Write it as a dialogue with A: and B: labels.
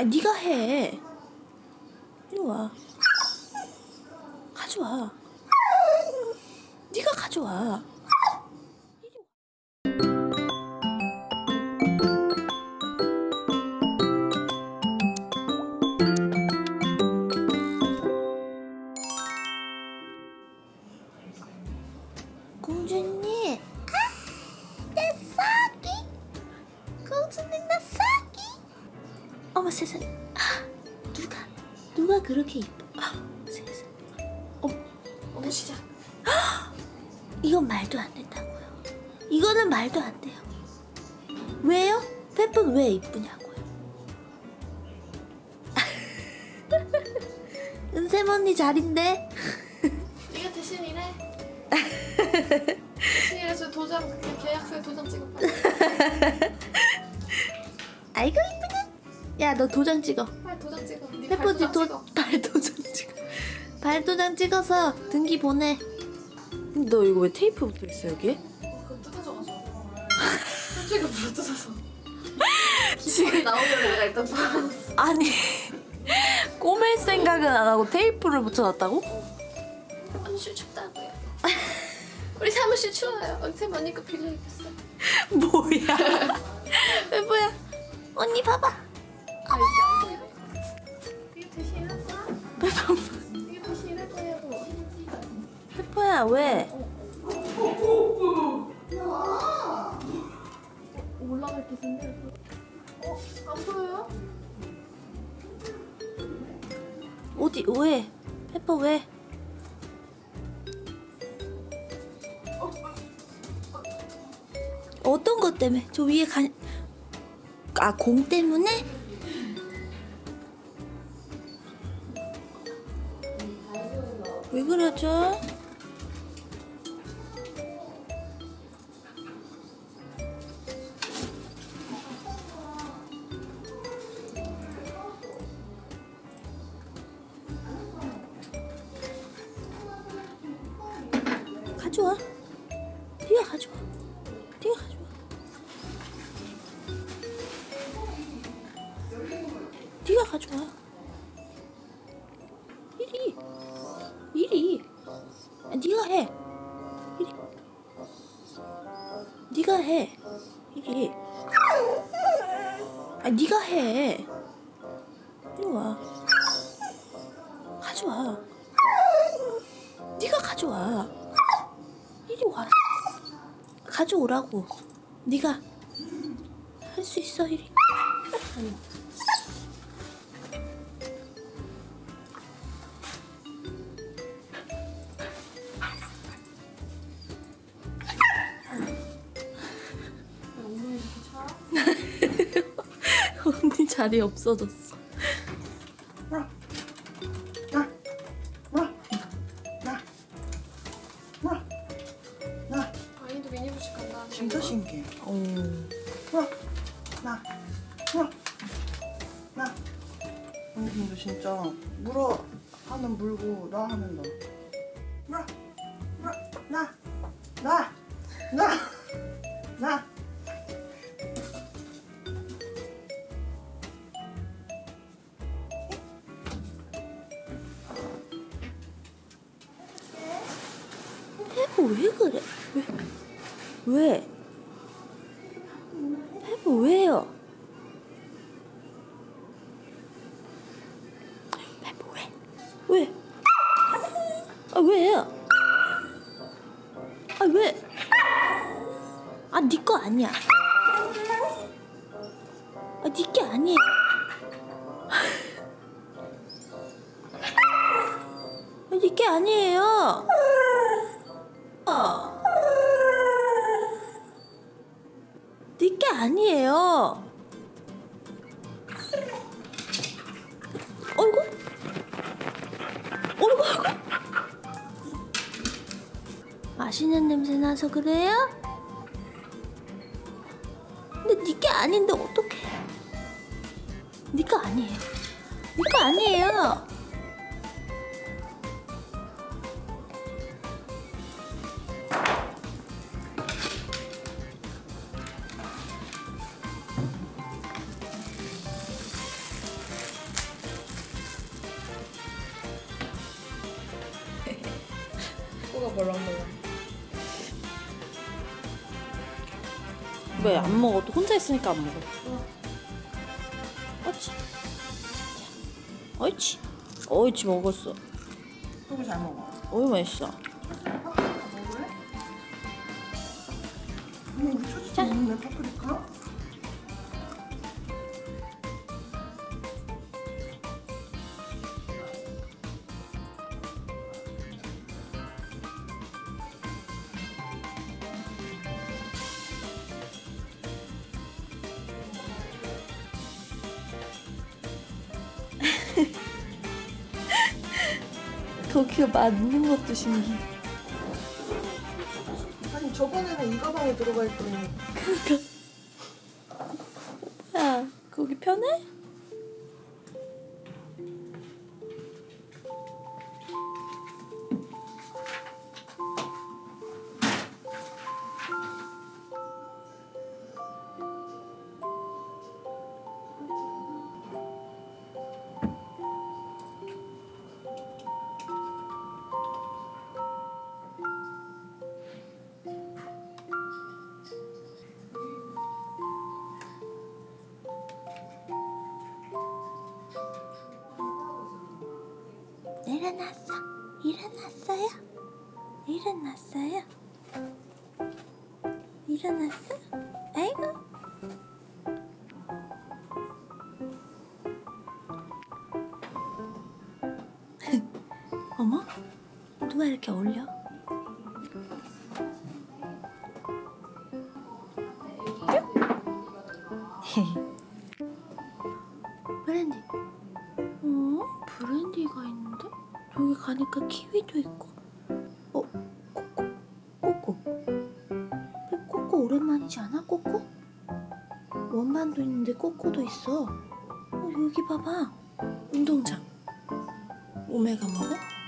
A: 아 네가 해. 이리 와. 가져와. 네가 가져와. 어머 세상에, 아, 누가 누가 그렇게 이뻐? 아, 세상에. 어머, 어머 시작. 이건 말도 안 된다고요. 이거는 말도 안 돼요. 왜요? 페프는 왜 이쁘냐고요? 은샘 언니 잘인데.
B: 네가 대신 일해. 대신 일해서 도장 그 계약서에 도장 찍어 빨
A: 야 너 도장 찍어.
B: 빨리 도장 찍어. 네
A: 페퍼
B: 발도장
A: 도,
B: 찍어.
A: 발 도장 찍어. 발 도장 찍어서 등기 보내. 근데 너 이거 왜 테이프 붙어 있어 여기에?
B: 그거 뜯어져가지고. 솔직히 불어 뜯어서.
A: 지금-
B: 나오면 내가 일단 불어놨어.
A: 아니 꼬맬 생각은 안 하고 테이프를 붙여놨다고?
B: 사무실 춥다고요. 우리 사무실 추워요. 언쌤 언니 거.
A: 뭐야? 왜 뭐야? 언니 봐봐.
B: 야
A: 왜?
B: 어?
A: 어디 왜? 페퍼 왜? 어떤 것 때문에? 저 위에 가... 아, 공 때문에? 왜 그러죠? 가져와. 네가 가져와. 네가 가져와. 네가 가져와. 이리. 이리. 아, 네가 해. 이리. 네가 해. 이리. 아, 네가 해. 이리 와. 가져와. 네가 가져와. 이리 와. 가져오라고. 네가 할 수 있어 이리. 아니. 언니 자리 없어졌어.
C: 진짜 물어 하면 물고 나 하면 나. 물어, 물어, 나, 나, 나, 나.
A: 페퍼 왜 그래? 왜? 왜? 페퍼 왜요? 페퍼 왜? 왜? 아? 아 왜? 아 네 거 아니야. 아네게 아니에요. 아, 네게 아니에요. 어. 네게 아니에요. 맛있는 냄새 나서 그래요? 근데 니게 아닌데 어떡해? 니거 아니에요. 니거 아니에요.
B: 코가 벌렁벌렁.
A: 왜 안 먹어? 또 혼자 있으니까 안 먹어. 자, 옳지. 옳지 먹었어.
C: 또잘 먹어.
A: 어이 맛있어.
C: 초치
A: 자.
C: 먹네 파프리카.
A: 거기가 맞는 것도 신기해.
C: 아니 저번에는 이 가방에 들어가 있더니
A: 야, 거기 편해? 일어났어. 일어났어요. 일어났어요. 일어났어? 아이고. 어머? 누가 이렇게 어울려? 저기 가니까 키위도 있고. 어? 꼬꼬? 꼬꼬? 왜 꼬꼬 오랜만이지 않아? 꼬꼬? 원반도 있는데 꼬꼬도 있어. 어, 여기 봐봐. 운동장. 오메가 먹어?